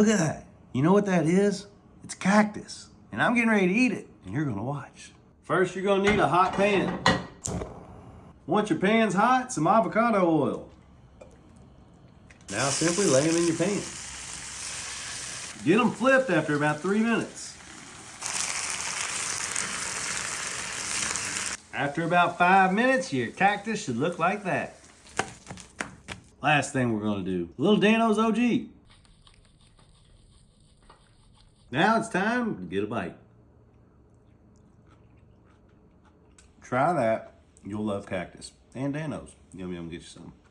Look at that. You know what that is? It's cactus. And I'm getting ready to eat it, and you're gonna watch. First, you're gonna need a hot pan. Once your pan's hot, some avocado oil. Now simply lay them in your pan. Get them flipped after about three minutes. After about five minutes, your cactus should look like that. Last thing we're gonna do, little Dan-O's OG. Now it's time to get a bite. Try that. You'll love cactus. And Dan-O's. Yum yum, get you some.